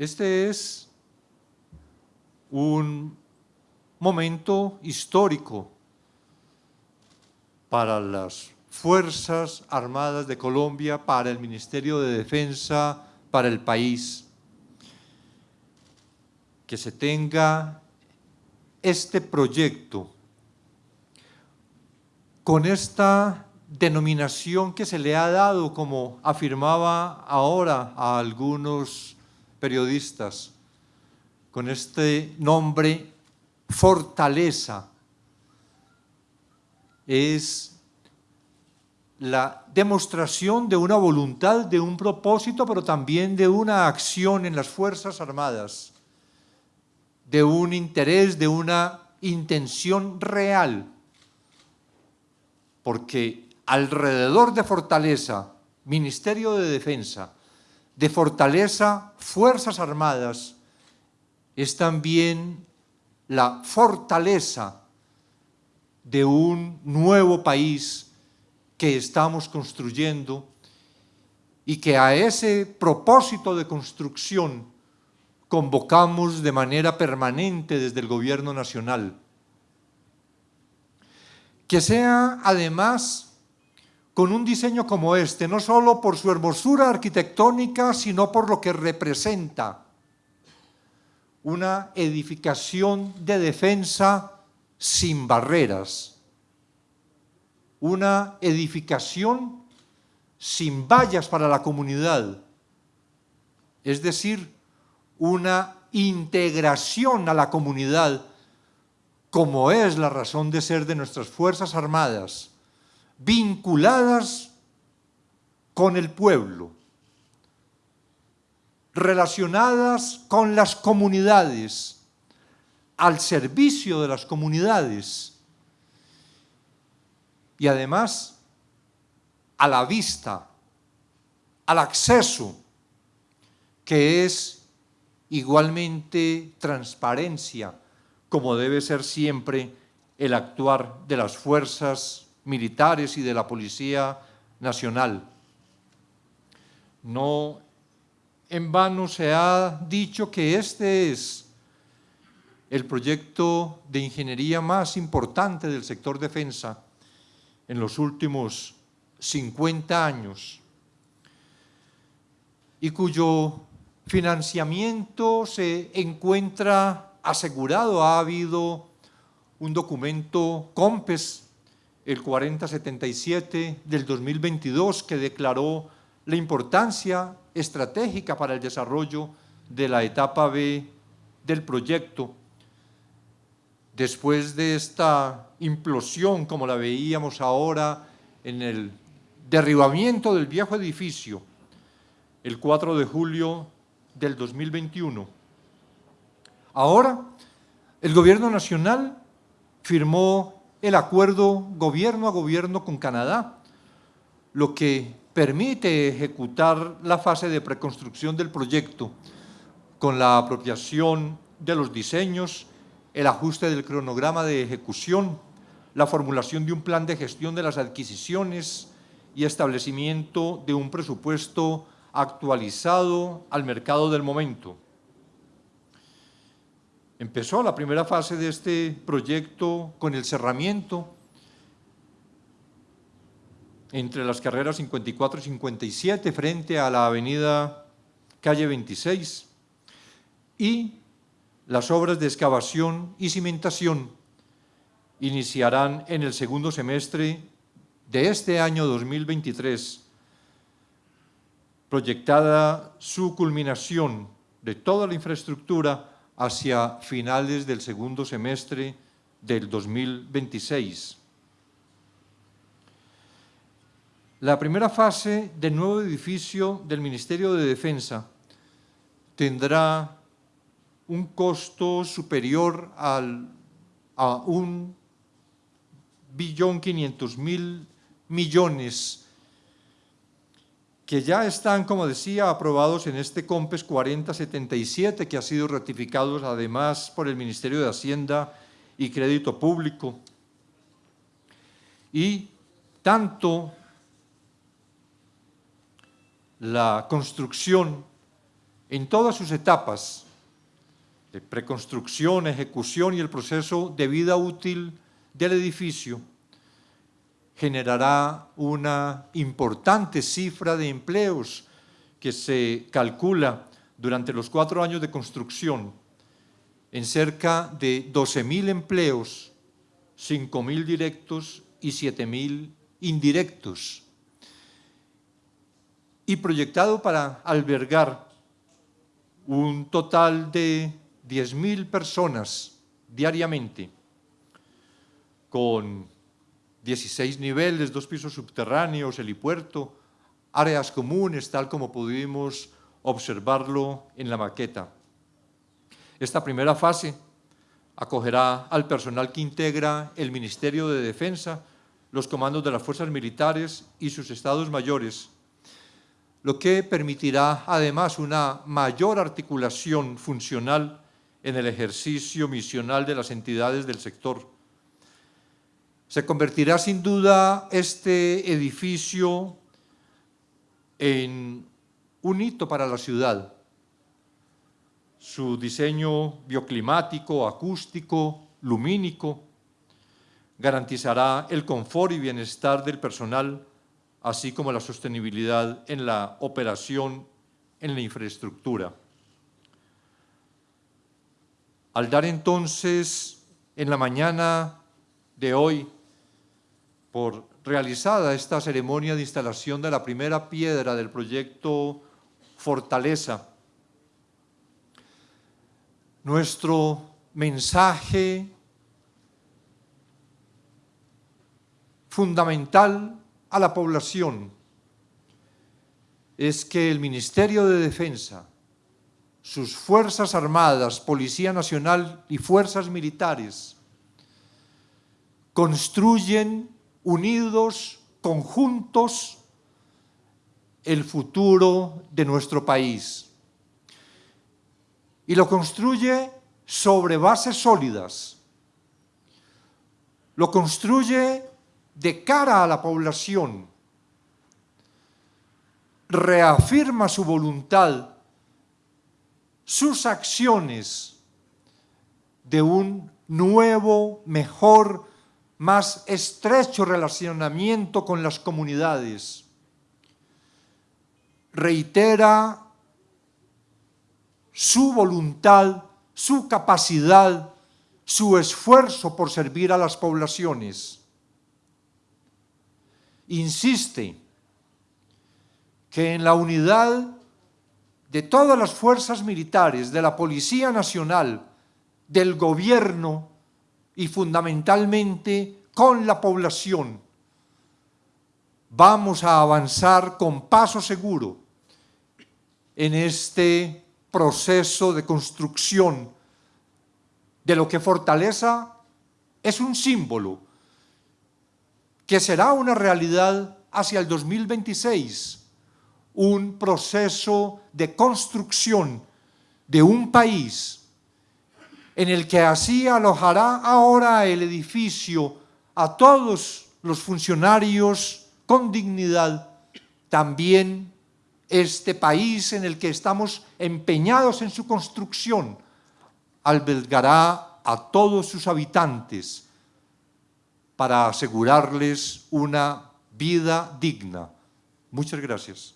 Este es un momento histórico para las Fuerzas Armadas de Colombia, para el Ministerio de Defensa, para el país. Que se tenga este proyecto con esta denominación que se le ha dado, como afirmaba ahora a algunos periodistas, con este nombre fortaleza, es la demostración de una voluntad, de un propósito, pero también de una acción en las Fuerzas Armadas, de un interés, de una intención real, porque alrededor de Fortaleza, Ministerio de Defensa, de Fortaleza, Fuerzas Armadas, es también la fortaleza de un nuevo país que estamos construyendo y que a ese propósito de construcción convocamos de manera permanente desde el gobierno nacional. Que sea además con un diseño como este, no solo por su hermosura arquitectónica, sino por lo que representa una edificación de defensa sin barreras, una edificación sin vallas para la comunidad, es decir, una integración a la comunidad como es la razón de ser de nuestras Fuerzas Armadas, vinculadas con el pueblo, relacionadas con las comunidades, al servicio de las comunidades y además a la vista, al acceso, que es igualmente transparencia, como debe ser siempre el actuar de las fuerzas militares y de la Policía Nacional. No en vano se ha dicho que este es el proyecto de ingeniería más importante del sector defensa en los últimos 50 años y cuyo financiamiento se encuentra asegurado. Ha habido un documento COMPES, el 4077 del 2022, que declaró la importancia estratégica para el desarrollo de la etapa B del proyecto. Después de esta implosión, como la veíamos ahora en el derribamiento del viejo edificio, el 4 de julio del 2021. Ahora, el gobierno nacional firmó el acuerdo gobierno a gobierno con Canadá, lo que permite ejecutar la fase de preconstrucción del proyecto con la apropiación de los diseños, el ajuste del cronograma de ejecución, la formulación de un plan de gestión de las adquisiciones y establecimiento de un presupuesto actualizado al mercado del momento. Empezó la primera fase de este proyecto con el cerramiento. Entre las carreras 54 y 57 frente a la avenida calle 26 y las obras de excavación y cimentación iniciarán en el segundo semestre de este año 2023, proyectada su culminación de toda la infraestructura hacia finales del segundo semestre del 2026. La primera fase del nuevo edificio del Ministerio de Defensa tendrá un costo superior al, a un billón quinientos mil millones que ya están, como decía, aprobados en este COMPES 4077, que ha sido ratificado además por el Ministerio de Hacienda y Crédito Público. Y tanto la construcción en todas sus etapas, de preconstrucción, ejecución y el proceso de vida útil del edificio, generará una importante cifra de empleos que se calcula durante los cuatro años de construcción en cerca de 12.000 empleos, 5.000 directos y 7.000 indirectos, y proyectado para albergar un total de 10.000 personas diariamente, con 16 niveles, dos pisos subterráneos, helipuerto, áreas comunes, tal como pudimos observarlo en la maqueta. Esta primera fase acogerá al personal que integra el Ministerio de Defensa, los comandos de las fuerzas militares y sus estados mayores, lo que permitirá además una mayor articulación funcional en el ejercicio misional de las entidades del sector. Se convertirá sin duda este edificio en un hito para la ciudad. Su diseño bioclimático, acústico, lumínico, garantizará el confort y bienestar del personal, así como la sostenibilidad en la operación en la infraestructura. Al dar entonces en la mañana de hoy por realizada esta ceremonia de instalación de la primera piedra del proyecto Fortaleza. Nuestro mensaje fundamental a la población es que el Ministerio de Defensa, sus Fuerzas Armadas, Policía Nacional y Fuerzas Militares construyen unidos, conjuntos, el futuro de nuestro país. Y lo construye sobre bases sólidas. Lo construye de cara a la población. Reafirma su voluntad, sus acciones de un nuevo, mejor más estrecho relacionamiento con las comunidades. Reitera su voluntad, su capacidad, su esfuerzo por servir a las poblaciones. Insiste que en la unidad de todas las fuerzas militares, de la Policía Nacional, del gobierno, y fundamentalmente con la población. Vamos a avanzar con paso seguro en este proceso de construcción de lo que Fortaleza es un símbolo que será una realidad hacia el 2026, un proceso de construcción de un país en el que así alojará ahora el edificio a todos los funcionarios con dignidad, también este país en el que estamos empeñados en su construcción albergará a todos sus habitantes para asegurarles una vida digna. Muchas gracias.